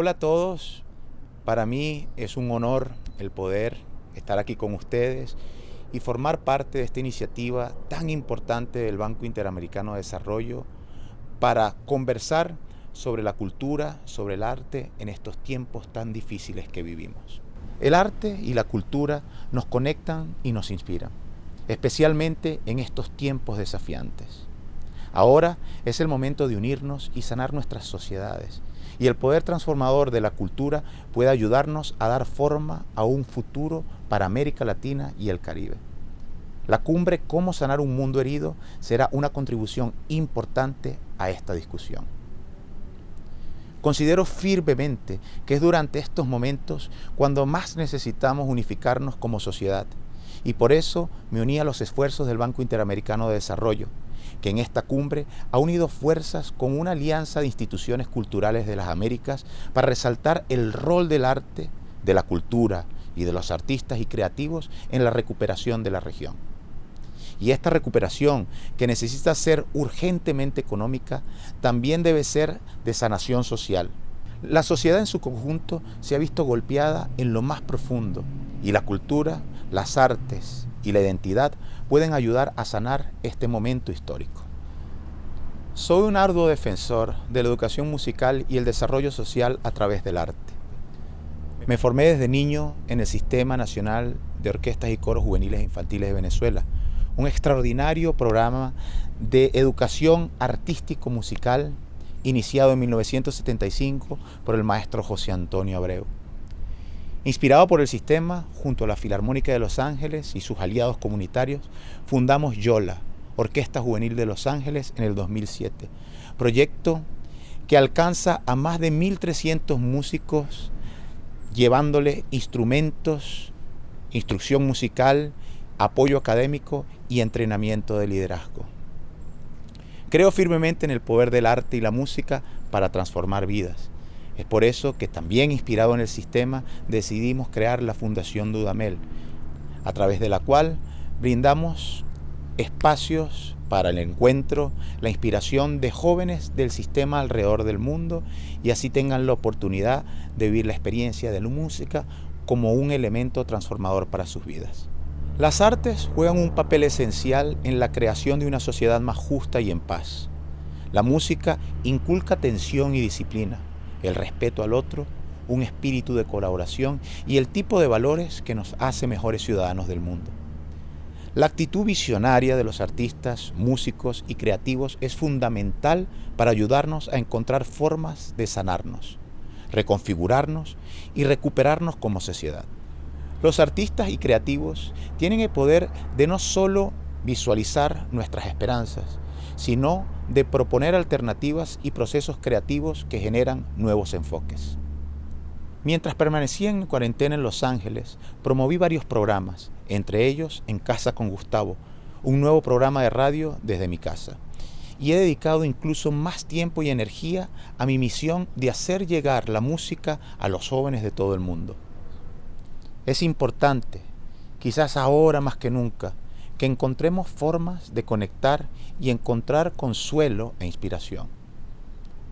Hola a todos, para mí es un honor el poder estar aquí con ustedes y formar parte de esta iniciativa tan importante del Banco Interamericano de Desarrollo para conversar sobre la cultura, sobre el arte en estos tiempos tan difíciles que vivimos. El arte y la cultura nos conectan y nos inspiran, especialmente en estos tiempos desafiantes. Ahora es el momento de unirnos y sanar nuestras sociedades y el poder transformador de la cultura puede ayudarnos a dar forma a un futuro para América Latina y el Caribe. La cumbre Cómo sanar un mundo herido será una contribución importante a esta discusión. Considero firmemente que es durante estos momentos cuando más necesitamos unificarnos como sociedad y por eso me uní a los esfuerzos del Banco Interamericano de Desarrollo que en esta cumbre ha unido fuerzas con una alianza de instituciones culturales de las Américas para resaltar el rol del arte, de la cultura y de los artistas y creativos en la recuperación de la región. Y esta recuperación, que necesita ser urgentemente económica, también debe ser de sanación social. La sociedad en su conjunto se ha visto golpeada en lo más profundo y la cultura, las artes y la identidad pueden ayudar a sanar este momento histórico. Soy un arduo defensor de la educación musical y el desarrollo social a través del arte. Me formé desde niño en el Sistema Nacional de Orquestas y Coros Juveniles Infantiles de Venezuela, un extraordinario programa de educación artístico-musical iniciado en 1975 por el maestro José Antonio Abreu. Inspirado por el sistema, junto a la Filarmónica de Los Ángeles y sus aliados comunitarios, fundamos YOLA, Orquesta Juvenil de Los Ángeles, en el 2007. Proyecto que alcanza a más de 1.300 músicos llevándole instrumentos, instrucción musical, apoyo académico y entrenamiento de liderazgo. Creo firmemente en el poder del arte y la música para transformar vidas es por eso que también inspirado en el sistema decidimos crear la Fundación Dudamel, a través de la cual brindamos espacios para el encuentro, la inspiración de jóvenes del sistema alrededor del mundo y así tengan la oportunidad de vivir la experiencia de la música como un elemento transformador para sus vidas. Las artes juegan un papel esencial en la creación de una sociedad más justa y en paz. La música inculca tensión y disciplina, el respeto al otro, un espíritu de colaboración y el tipo de valores que nos hace mejores ciudadanos del mundo. La actitud visionaria de los artistas, músicos y creativos es fundamental para ayudarnos a encontrar formas de sanarnos, reconfigurarnos y recuperarnos como sociedad. Los artistas y creativos tienen el poder de no solo visualizar nuestras esperanzas, sino de proponer alternativas y procesos creativos que generan nuevos enfoques. Mientras permanecía en cuarentena en Los Ángeles, promoví varios programas, entre ellos En Casa con Gustavo, un nuevo programa de radio desde mi casa. Y he dedicado incluso más tiempo y energía a mi misión de hacer llegar la música a los jóvenes de todo el mundo. Es importante, quizás ahora más que nunca, que encontremos formas de conectar y encontrar consuelo e inspiración.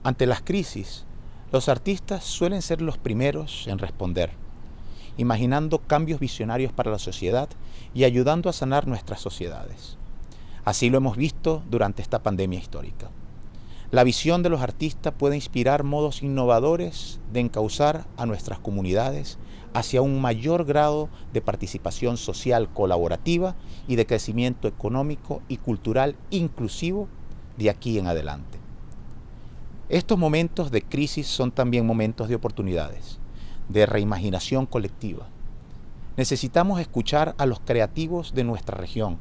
Ante las crisis, los artistas suelen ser los primeros en responder, imaginando cambios visionarios para la sociedad y ayudando a sanar nuestras sociedades. Así lo hemos visto durante esta pandemia histórica. La visión de los artistas puede inspirar modos innovadores de encauzar a nuestras comunidades hacia un mayor grado de participación social colaborativa y de crecimiento económico y cultural inclusivo de aquí en adelante. Estos momentos de crisis son también momentos de oportunidades, de reimaginación colectiva. Necesitamos escuchar a los creativos de nuestra región,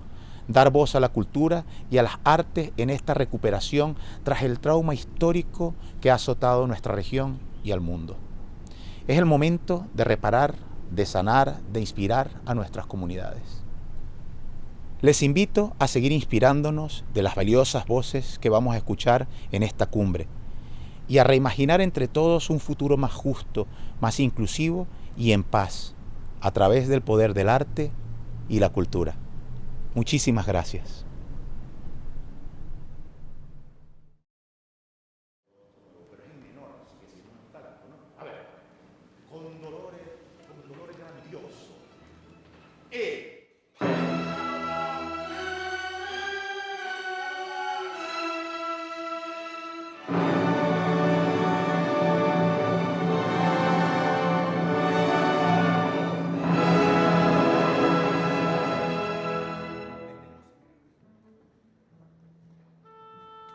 dar voz a la cultura y a las artes en esta recuperación tras el trauma histórico que ha azotado nuestra región y al mundo. Es el momento de reparar, de sanar, de inspirar a nuestras comunidades. Les invito a seguir inspirándonos de las valiosas voces que vamos a escuchar en esta cumbre y a reimaginar entre todos un futuro más justo, más inclusivo y en paz, a través del poder del arte y la cultura. Muchísimas gracias.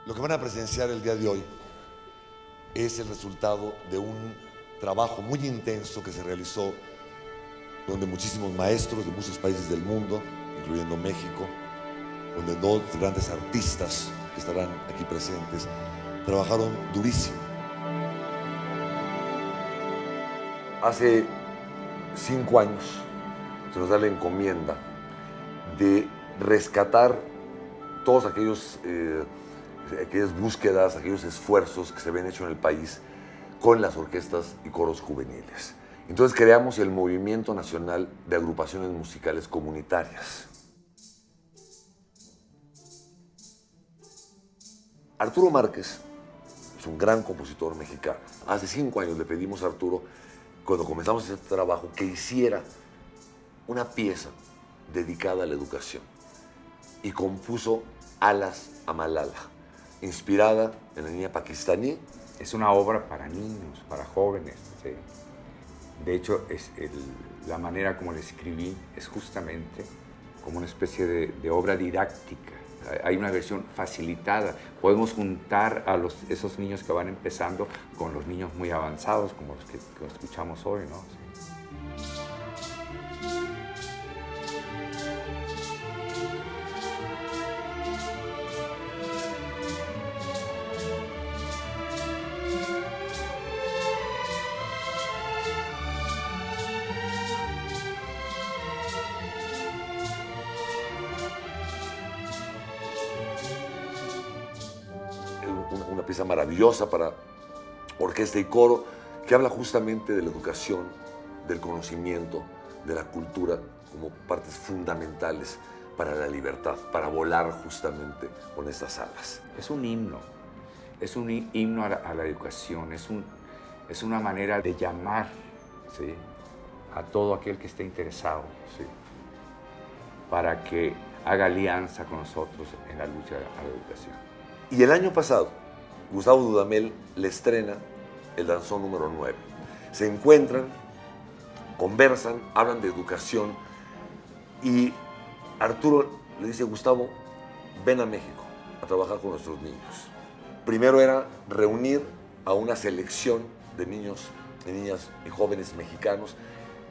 Lo que van a presenciar el día de hoy es el resultado de un trabajo muy intenso que se realizó donde muchísimos maestros de muchos países del mundo, incluyendo México, donde dos grandes artistas que estarán aquí presentes, trabajaron durísimo. Hace cinco años se nos da la encomienda de rescatar todos aquellos eh, aquellas búsquedas, aquellos esfuerzos que se habían hecho en el país con las orquestas y coros juveniles. Entonces creamos el Movimiento Nacional de Agrupaciones Musicales Comunitarias. Arturo Márquez es un gran compositor mexicano. Hace cinco años le pedimos a Arturo, cuando comenzamos este trabajo, que hiciera una pieza dedicada a la educación y compuso Alas a Malala inspirada en la niña pakistaní. Es una obra para niños, para jóvenes. De hecho, es la manera como la escribí es justamente como una especie de, obra didáctica. Hay una versión facilitada. Podemos juntar a los, esos niños que van empezando con los niños muy avanzados, como los que, escuchamos hoy. ¿no? una, pieza maravillosa para orquesta y coro, que habla justamente de la educación, del conocimiento, de la cultura como partes fundamentales para la libertad, para volar justamente con estas alas. Es un himno, es un himno a la, educación, es, un, es una manera de llamar ¿sí? a todo aquel que esté interesado ¿sí? para que haga alianza con nosotros en la lucha a la educación. Y el año pasado, Gustavo Dudamel le estrena el danzón número 9. Se encuentran, conversan, hablan de educación y Arturo le dice, Gustavo, ven a México a trabajar con nuestros niños. Primero era reunir a una selección de niños, de niñas y jóvenes mexicanos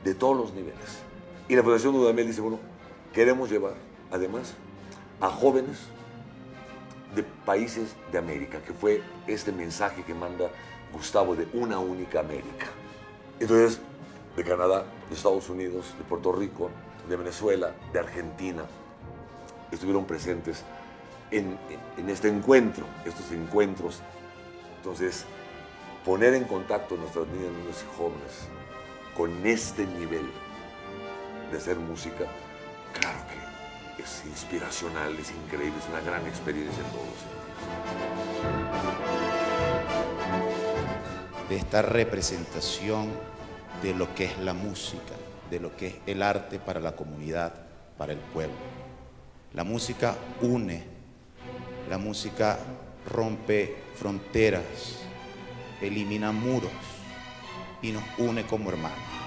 de todos los niveles. Y la Fundación Dudamel dice, bueno, queremos llevar además a jóvenes de países de América, que fue este mensaje que manda Gustavo de una única América. Entonces, de Canadá, de Estados Unidos, de Puerto Rico, de Venezuela, de Argentina, estuvieron presentes en, en este encuentro, estos encuentros. Entonces, poner en contacto a nuestras niñas, niños y jóvenes con este nivel de hacer música, claro que es inspiracional, es increíble, es una gran experiencia en todos De esta representación de lo que es la música, de lo que es el arte para la comunidad, para el pueblo. La música une, la música rompe fronteras, elimina muros y nos une como hermanos.